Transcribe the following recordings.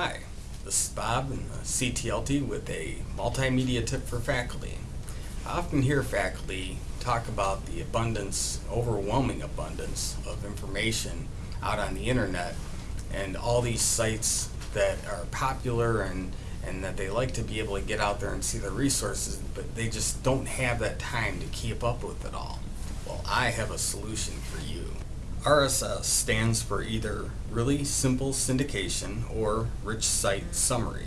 Hi, this is Bob in the CTLT with a multimedia tip for faculty. I often hear faculty talk about the abundance, overwhelming abundance of information out on the internet and all these sites that are popular and, and that they like to be able to get out there and see the resources, but they just don't have that time to keep up with it all. Well, I have a solution for you. RSS stands for either Really Simple Syndication or Rich Site Summary.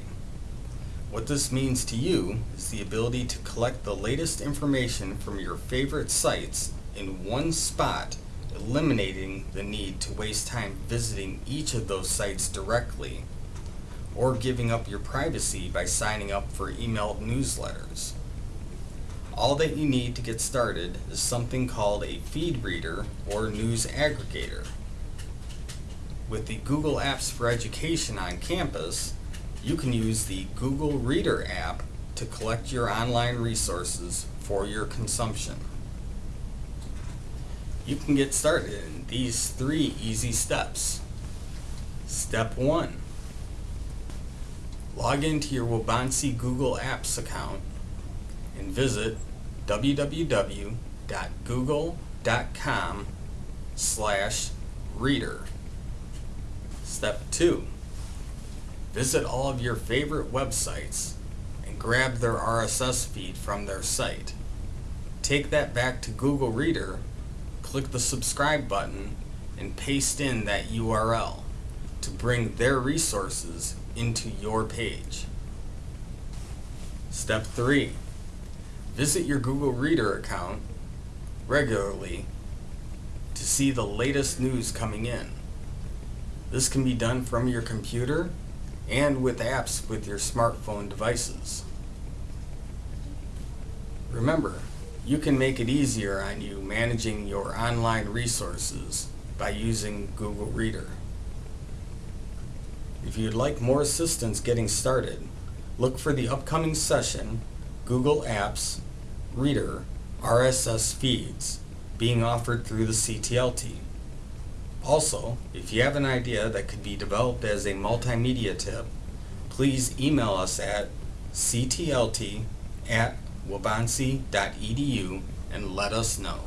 What this means to you is the ability to collect the latest information from your favorite sites in one spot, eliminating the need to waste time visiting each of those sites directly or giving up your privacy by signing up for emailed newsletters. All that you need to get started is something called a feed reader or news aggregator. With the Google Apps for Education on campus, you can use the Google Reader app to collect your online resources for your consumption. You can get started in these three easy steps. Step 1. Log into your Waubonsie Google Apps account and visit www.google.com slash reader. Step 2. Visit all of your favorite websites and grab their RSS feed from their site. Take that back to Google Reader, click the subscribe button, and paste in that URL to bring their resources into your page. Step 3. Visit your Google Reader account regularly to see the latest news coming in. This can be done from your computer and with apps with your smartphone devices. Remember, you can make it easier on you managing your online resources by using Google Reader. If you'd like more assistance getting started, look for the upcoming session, Google Apps, Reader, RSS feeds, being offered through the CTLT. Also, if you have an idea that could be developed as a multimedia tip, please email us at ctlt at waubonsie.edu and let us know.